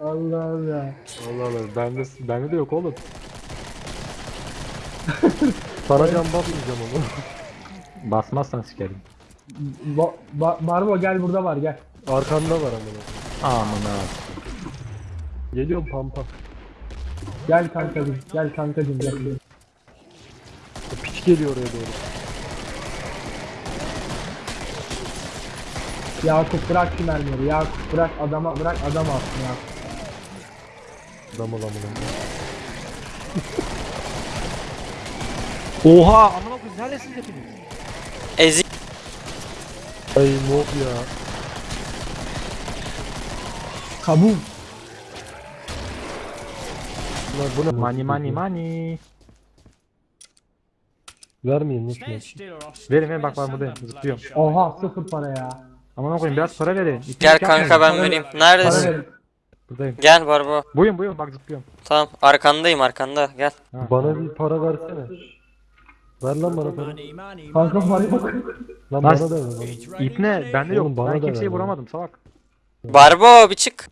Allah'ım ya. Allah Allah bende, bende de yok oğlum. Sana can basmayacağım onu. Basmazsan sikerim. Ba ba Barbo gel burada var gel. Arkanda var amına. Amına. Geliyorum pampa. Gel kankacım gel kankacım gel. Piç geliyor oraya doğru. Yakup bırak şu mermileri Yakup bırak adama bırak adam alsın ya. Damla amına. Oha amına koyayım neredesiniz hepiniz? Ezik. Ay mob ya. Kabul. Ulan bu ne? Money money money. Vermeyin. Verin verin bak ben buradayım zıplıyorum. Oha sıfır para ya. Amına koyayım biraz para verin. İki Gel kanka ben vereyim. Neredesin? Buradayım. Gel Barbo. Buyurun buyurun bak zıplıyorum. Tamam arkandayım arkanda. Gel. Ha. Bana bir para versene. Ver lan bana para. Kanka var bak. Lan Lan- bana da ver. Bana. İpne bende yok. Bana ben da kimseyi ver bana. vuramadım salak. Barbo bir çık.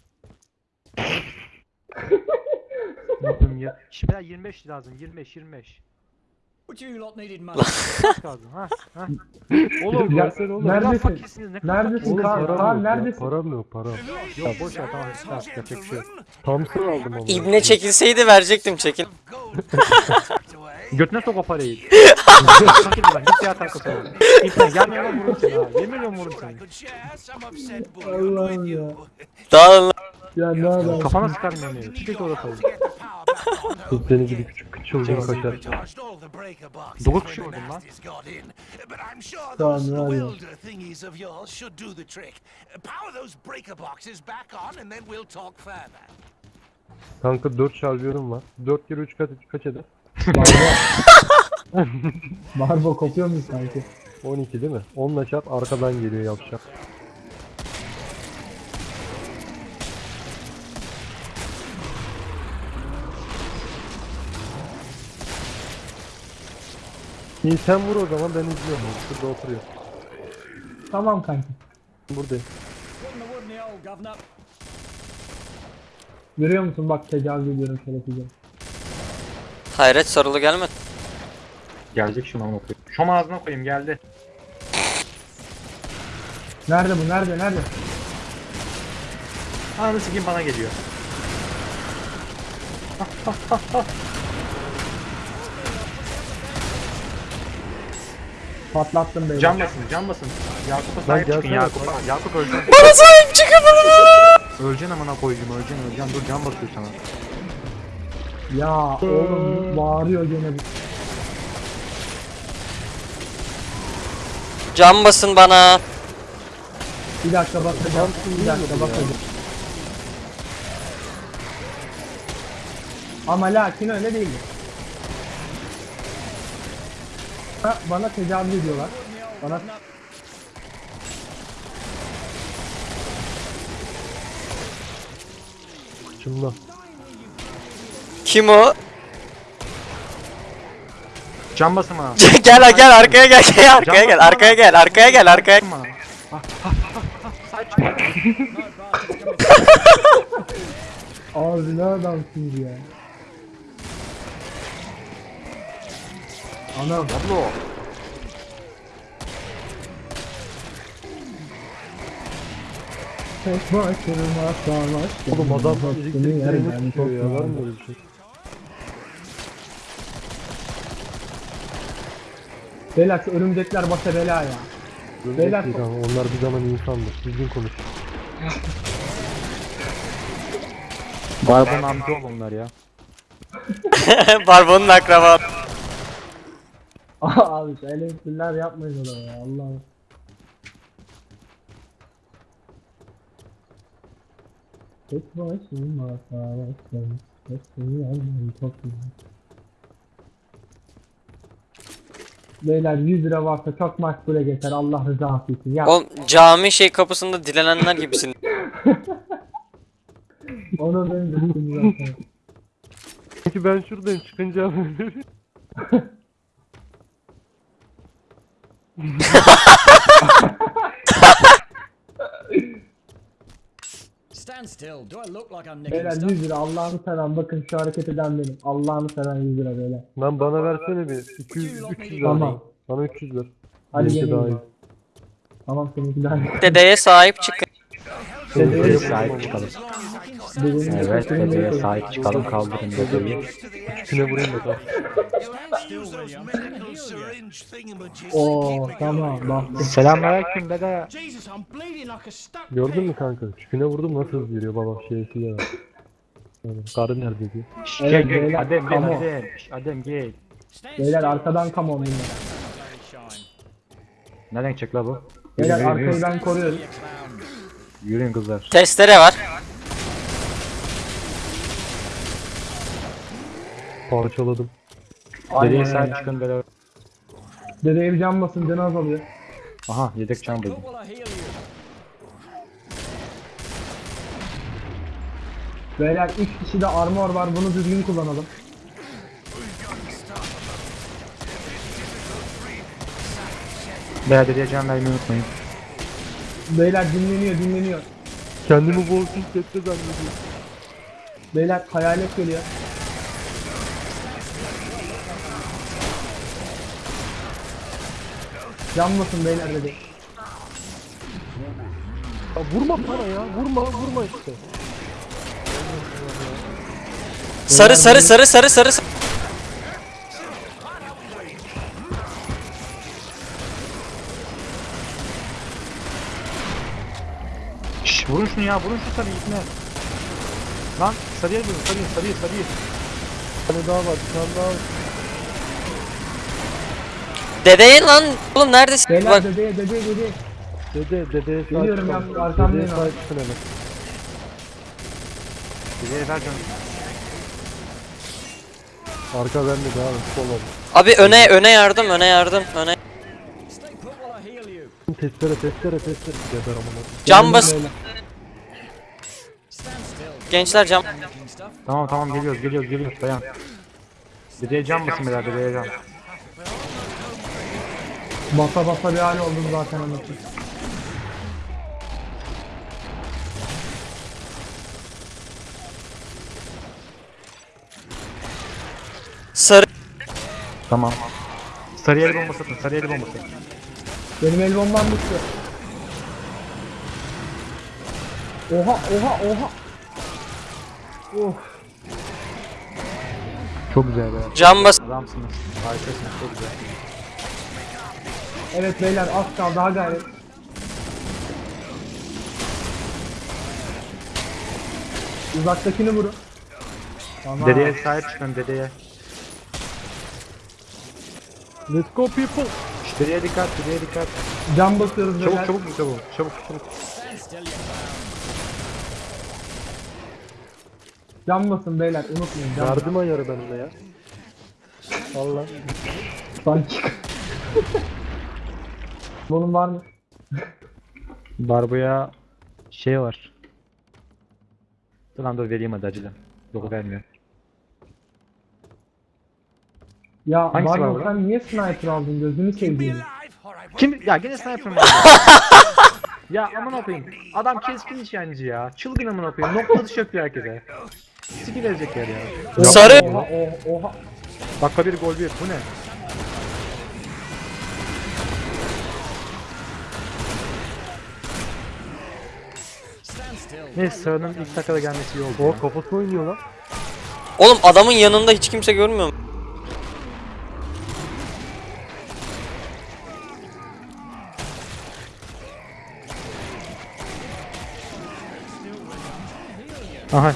Ne yapayım ya? Şimdi daha 25 lazım. 25 25. Kaç lazım ha? Ha? Oğlum Ya, versene oğlum. neredesin? Ne fakirsiniz ne Neredesin Oğlum param Kaan yok ya. neredesin? Param yok para. Yok boş ver tamam. tamam yapacak bir şey yok. Thompson aldım ama. İbne çekilseydi verecektim çekil. Götüne sok o parayı. Fakir lan git ya tanka sonra. İpne gel yanıma vururum seni ha. Yemin ediyorum vururum seni. Allah'ım ya. Dağılın lan. Ya ne adam. Kafana sıkarım yemeği. Çık orada koy. Kız seni gibi küçük küçük çılgın kaçar. Dokuz kişi vurdum lan. Tamam talk further. Kanka 4 şarjörüm var. 4 kere 3 kaç, kaç eder? Barbo. Barbo kopuyor muyuz sanki? 12 değil mi? 10'la çarp arkadan geliyor yapacak. İyi sen vur o zaman ben izliyorum. Şurada oturuyor. Tamam kanki. Buradayım. Görüyor musun bak tecavüz ediyorum şerefsize. Hayret sarılı gelmedi. Gelecek şunu amına koyayım. Şom ağzına koyayım geldi. Nerede bu nerede nerede? Ananı sikeyim bana geliyor. Patlattım beni. Can basın can basın. Yakup'a sahip çıkın gelsene. Yakup'a. Yakup öleceksin. Bana sahip çıkın öleceksin amına koyayım öleceksin öleceksin. Dur can basıyor sana. Ya oğlum bağırıyor gene bir. Cam basın bana. Bir dakika bakacağım. Bir dakika bakacağım. Ama lakin öyle değil. Ha, bana tecavüz ediyorlar. Bana Kıçımda. Kim o? Can bana. gel ha, gel arkaya gel gel arkaya gel arkaya gel arkaya gel arkaya. Abi ne adamsınız ya. Anam. Ablo. Tek başıma savaştım. Oğlum adam direğini yani, tutuyor çok ya. Var mı öyle bir şey? Beyler şu örümcekler başa bela ya. Beyler- Örümcek değil ama onlar bir zaman insandır. Düzgün konuş. Barbon amca ol onlar ya. Barbo'nun akraba. Abi şu elektrikler yapmayın ona ya Allah'ım. Tek başıma savaştım. Hepsini yandım çok güzel. Beyler 100 lira varsa çok makbule geçer Allah rızası için. Ya Oğlum cami şey kapısında dilenenler gibisin. onu ben düşündüm zaten. Çünkü ben şuradayım çıkınca Beyler stuff? 100 lira Allah'ını seven bakın şu hareket eden benim. Allah'ını seven 100 lira beyler. Lan bana versene bir 200 300 lira. Tamam. Bana 300 ver. Hadi gelin. Tamam seninki daha iyi. Dedeye sahip çıkın. Dedeye sahip çıkalım. Evet, dedeye sahip çıkalım kaldırın dedeyi. İçine vurayım thingamajigs Oo tamam bak. Selamünaleyküm dede. Gördün mü kanka? Çüküne vurdum nasıl hızlı yürüyor baba şeysi ya. Yani karı nerede diyor. Şşş, Evet, Gel gel beyler, Adem gel. Adem. Adem gel. Beyler arkadan come on beyler. Bloody shine. Nereden çek la bu? Beyler arkayı ben koruyorum. Yürüyün kızlar. Testere var. Parçaladım. Sahip öyle. çıkın dede. Dedeye bir can basın canı azalıyor. Aha yedek can buldum. Beyler 3 kişi de armor var bunu düzgün kullanalım. Veya dedeye can vermeyi unutmayın. Beyler dinleniyor dinleniyor. Kendimi Walking Dead'de zannediyorum. Beyler hayalet geliyor. Can basın beyler dedi. Ya vurma bana ya. Vurma vurma işte. Sarı sarı sarı sarı sarı. sarı. Şşş vurun şunu ya vurun şu sarıyı ipne. Lan sarıya vurun sarıyı sarıyı sarıyı. Bir tane daha var. Bir tane daha var. Dedeye lan. Oğlum neredesin? Beyler Bak. dedeye dedeye dedeye. Dede dedeye Geliyorum çıkalım. ya, arkamdayım Dedeye abi. Dedeye ver canı. Arka bende devam et. Sol ol. Abi öne öne yardım öne yardım öne. Testere testere testere. Geber amına. Cam bas. Beyler. Gençler cam. Tamam tamam geliyoruz geliyoruz geliyoruz dayan. Dedeye can basın beyler dedeye can. Basa basa bir hal oldum zaten anlatayım. Sarı. Tamam. Sarıya el bombası atın sarıya el bombası. Benim el bombam bitti. Oha oha oha. Oh. Çok güzel be. Cam bas. Adamsınız. Harikasınız çok güzel. Evet beyler az kaldı daha gayret. Uzaktakini vurun. Tamam. Dedeye sahip çıkın dedeye. Let's go people. Dedeye dikkat dedeye dikkat. Can basıyoruz beyler. Çabuk çabuk çabuk çabuk basın beyler unutmayın. Can Yardım ayarı benimle ya. Allah. Sanki. Bunun var mı? Barbuya şey var. Dur lan dur vereyim hadi acele. Yok vermiyor. Ya Hangisi var Barbo burada? sen niye sniper aldın gözünü won't Kim? Ya gene sniper mı? ya aman koyayım. Adam keskin nişancı ya. Çılgın aman koyayım. Nokta dışı yapıyor herkese. Siki verecek yer ya. Sarı. Oha oha oha. Dakika bir gol bir. Bu ne? Neyse Sağ'ın ilk dakikada gelmesi iyi oldu. O ya. kafası oynuyor lan. Oğlum adamın yanında hiç kimse görmüyor mu? Aha.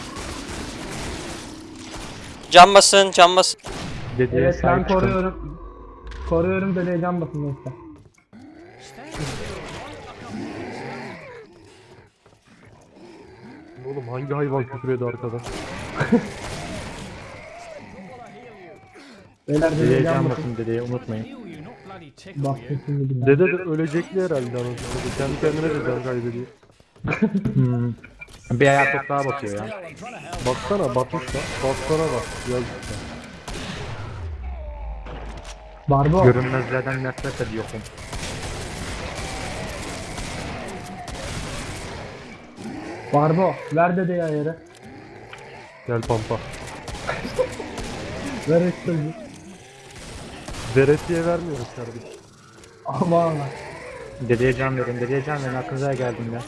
Cam basın cam basın. Dedeye Evet ben sahip çıkın. koruyorum. Koruyorum dedeye can basın neyse. Oğlum hangi hayvan küfür ediyor arkada? Beyler dedeye Dedeye can can basın. dedeye unutmayın. Dede de ölecekli herhalde anasını. Kendi kendine de can kaybediyor. Hmm. Bir ayağı toprağa batıyor ya. Baksana batmış da. Baksana bak. Yazık ya. Barbo. Görünmezlerden nefret ediyorum. Barbo ver dedeyi ayarı. Gel pampa. Ver üstüncü. Veresiye vermiyoruz kardeşim. Aman. Dedeye can verin, dedeye can verin. Aklınıza geldim ya.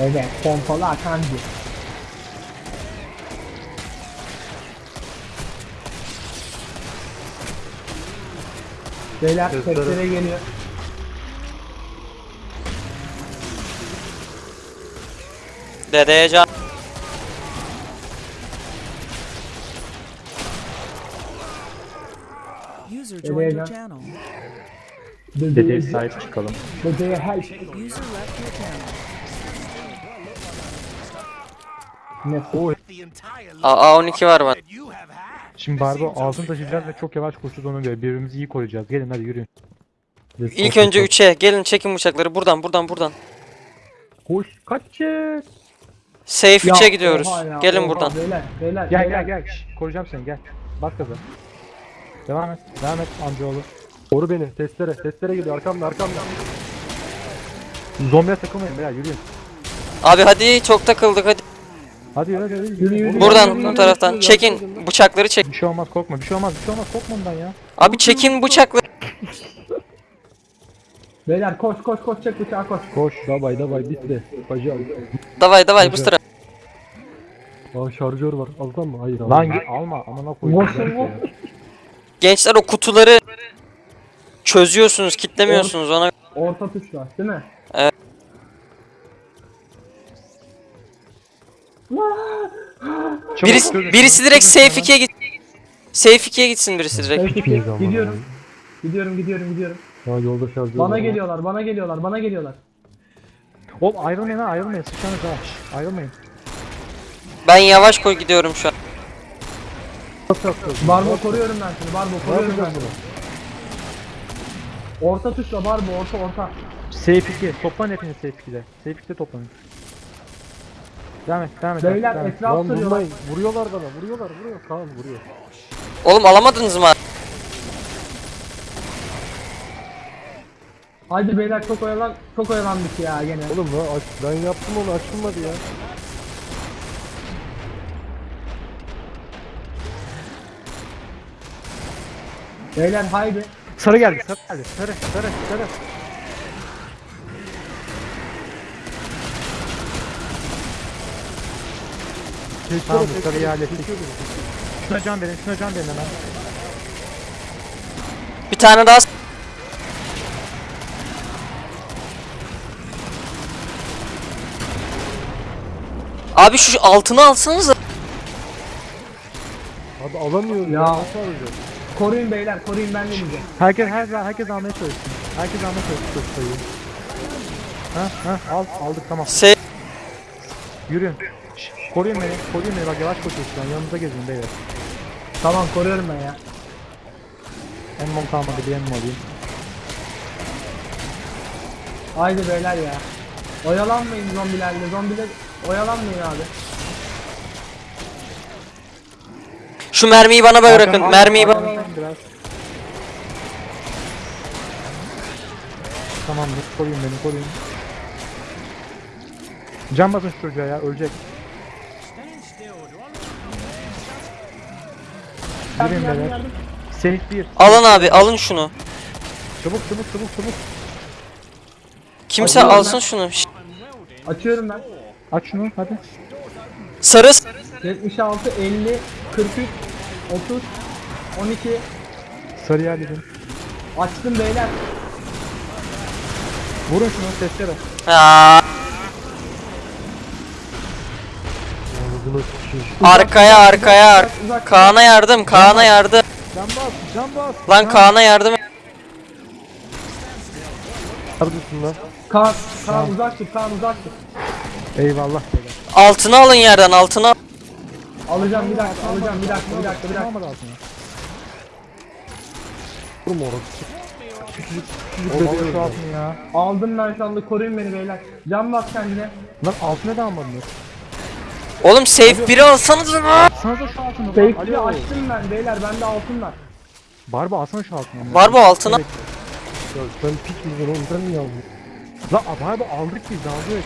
Evet pompalı akancı. Beyler Testere. testere geliyor. Dedeye can. User Dedeye joined your can. channel. Dedeye sahip çıkalım. dedeye your channel. Ne Aa 12 var had. Şimdi Barbo altın taşıyacağız ve çok yavaş koşacağız ona göre. Birbirimizi iyi koruyacağız. Gelin hadi yürüyün. İlk önce 3'e gelin çekin bıçakları buradan buradan buradan. Koş kaç çek. Safe Ya, 3'e gidiyoruz. ya, Gelin oha, buradan. Beyler beyler. Gel beyler. gel gel. Şşş, koruyacağım seni gel. Bak gaza. Devam et. Devam et amcaoğlu. Koru beni. Testere. Testere geliyor arkamda arkamda. Zombiye takılmayın beyler yürüyün. Abi hadi çok takıldık hadi. Hadi yürü hadi yürü. Yürü, yürü. Buradan bu taraftan çekin bıçakları çek. Bir şey olmaz korkma. Bir şey olmaz. Bir şey olmaz. Korkma ondan ya. Abi çekin bıçakları. Beyler koş koş koş çek bıçağı koş. Koş. Davay davay bitti. Bacı al. Davay davay bu sıra. Aa şarjör var. Alsan mı? Hayır Lan alma. Amına koyayım. Gençler o kutuları çözüyorsunuz, kitlemiyorsunuz ona. Orta tuş var değil mi? Çabuk, Birisi, birisi çözün, direkt safe çözün. 2'ye git. Safe 2'ye gitsin birisi direkt. Gidiyorum. Gidiyorum gidiyorum gidiyorum. Ya yolda şarjör Bana geliyorlar bana geliyorlar bana geliyorlar. Oğlum ayrılmayın ha ayrılmayın. Sıçanız ha. Ayrılmayın. Ben yavaş koy gidiyorum şu an. Barbo koruyorum ben seni Barbo koruyorum ben seni. Orta tuşla Barbo orta orta. Safe 2. Toplanın hepiniz Safe 2'de. Safe 2'de toplanın. Devam et. Devam et. Beyler devam et. etraf Lan sarıyorlar. vurmayın. Vuruyorlar bana. Vuruyorlar vuruyor. Kaan vuruyor. Oğlum alamadınız mı? Haydi beyler çok oyalan çok oyalandık ya gene. Oğlum lan aç, ben yaptım onu açılmadı ya. Beyler haydi. Sarı geldi. Sarı geldi. Sarı. Sarı. Sarı. Tamam sarıyı hallettik. Şuna can verin. Şuna can verin hemen. Bir tane daha. Abi şu altını alsanız Abi alamıyoruz ya. Ya. Nasıl alacağız? Koruyun beyler koruyun ben de diyeceğim. Herkes her herkes almaya çalışsın. Herkes almaya çalışsın sayıyı. Ha ha al aldık tamam. safe Yürüyün. Koruyun beni. Koruyun beni bak yavaş koşuyorsun şu an. Yanınıza gezin beyler. Tamam koruyorum ben ya. Emmom kalmadı bir emmom alayım. Haydi beyler ya. Oyalanmayın zombilerle. Zombiler oyalanmayın abi. Şu mermiyi bana bırakın. Mermiyi bana. Biraz. Tamamdır. Koruyun beni koruyun. Can basın şu çocuğa ya ölecek. Yürüyün yardım beyler. yardım. Safe 1. Alın abi alın şunu. Çabuk çabuk çabuk çabuk. Kimse Alıyorum alsın ben. şunu. Açıyorum ben. Aç şunu hadi. Sarı 76, 50, 43, 30, 12. Sarıyı halledin. Açtım beyler. Vurun şunu testere. Aa, arkaya arkaya ar-. Kaan'a yardım Kaan'a yardım. Can bas can bas. Lan Kaan'a yardım. Neredesin lan? Kaan, Kaan uzak tut, Kaan uzak tut. Eyvallah beyler. Altını alın yerden altını al. Alacağım bir dakika, alacağım bir dakika, bir dakika, bir dakika. Vurma orası. Küçücük küçücük Oğlum bebeğim şu var. altını ya. Aldım ben şu anda, koruyun beni beyler. Can bas kendine. Lan altına da almadınız. Oğlum safe biri alsanız mı? Sana da şu altını. Safe'li Alo. açtım ben beyler, bende altın var. Barba alsana şu altını. Var bu altına. Ya sen piç misin oğlum sen niye aldın? Lan abi aldık biz aldık.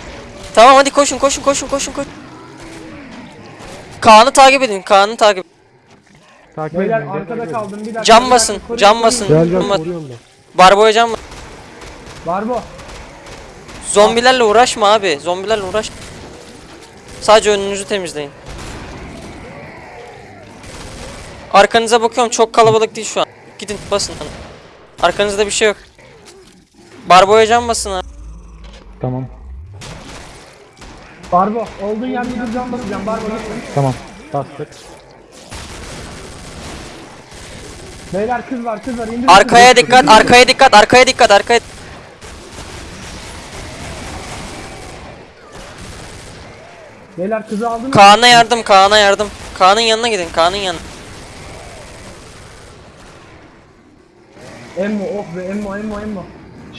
Tamam hadi koşun koşun koşun koşun koşun. Kaan'ı takip edin. Kaan'ı takip. Takip Beyler edin, gel, arkada kaldım bir dakika. Cam basın, cam basın. Gel gel Ama- koruyorum ben. Barboya can mı? Barbo. Zombilerle uğraşma abi. Zombilerle uğraş. Sadece önünüzü temizleyin. Arkanıza bakıyorum çok kalabalık değil şu an. Gidin basın. Arkanızda bir şey yok. Barboya can basın abi. Tamam. Barbo. Olduğun yerde bir cam basacağım. Barbo. Tamam. Bastık. Beyler kız var kız var. İndir Arkaya kızı. dikkat, arkaya dikkat, arkaya dikkat, arkaya. Beyler kızı aldın mı? Kaan'a yardım, Kaan'a yardım. Kaan'ın yanına gidin, Kaan'ın yanına. Emmo oh be Emmo Emmo Emmo.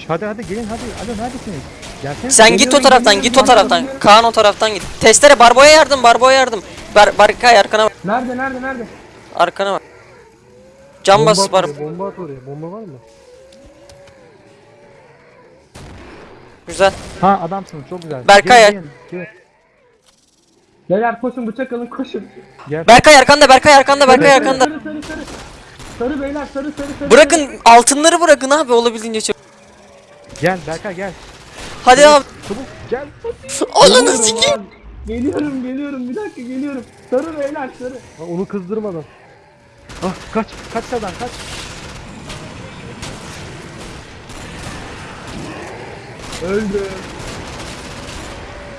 Hadi hadi gelin hadi. Hadi neredesiniz? Gelsene. Sen git o taraftan, geliyorum, git o taraftan. geliyorum. Kaan o taraftan git. Testere Barbo'ya yardım, Barbo'ya yardım. Bar Barkay arkana bak. Nerede nerede nerede? Arkana bak. Can Bomba bas at oraya, bomba at oraya. Bomba var mı? Güzel. Ha adamsınız çok güzel. Berkay Gelin, gelin, gelin. Beyler koşun bıçak alın koşun. Gel. Berkay arkanda, Berkay arkanda, Berkay arkanda. Sarı sarı sarı. Sarı beyler sarı sarı sarı. Bırakın altınları bırakın abi olabildiğince çok. Gel Berkay gel. Hadi abi. Çabuk gel. Ananı Geliyorum sikeyim. Geliyorum geliyorum bir dakika geliyorum. Sarı beyler sarı. Ha, onu kızdırmadan. Ah kaç. Kaç sağdan kaç. Öldü.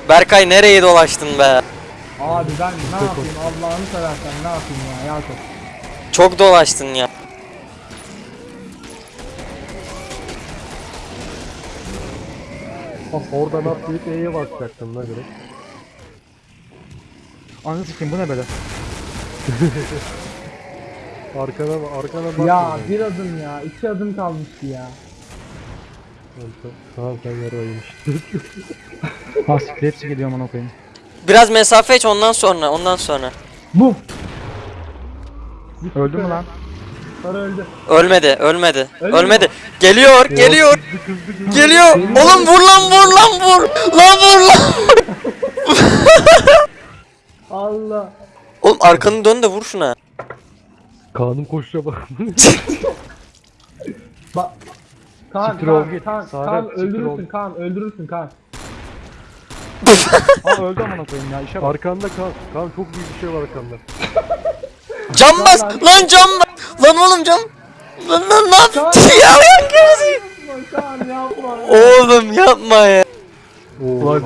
Berkay nereye dolaştın be? Abi ben ne yapayım Allah'ını seversen ne yapayım ya Yakup. Çok dolaştın ya. Ah, oradan atlayıp E'ye basacaktım la direkt. Anı sikeyim bu ne böyle? Arkana arkana bak. Ya bir adım ya iki adım kalmıştı ya. Tamam sen yaraymış. Ha siktir hepsi geliyor amına koyayım. Biraz mesafe aç ondan sonra, ondan sonra. Bu. Öldü mü lan? Sarı öldü. Ölmedi, ölmedi. Öldü Ölmedi. mü? Geliyor, geliyor. Geliyor. Oğlum vur lan, vur lan, vur. Lan vur lan. Allah. Oğlum arkanı dön de vur şuna. Kaan'ın koşuşa bak. Bak. Kaan, Siktir ol Kaan, git. Kaan, Kaan siktir öldürürsün ol. Kaan öldürürsün Kaan. Ha öldü amına koyayım ya işe bak. arkanda Kaan. Kaan çok büyük bir şey var arkanda. Cam bas. Lan cam bas. Lan oğlum cam. Lan lan ne yaptın ya? Kaan yapma. Oğlum yapma ya. Oo, Ulan.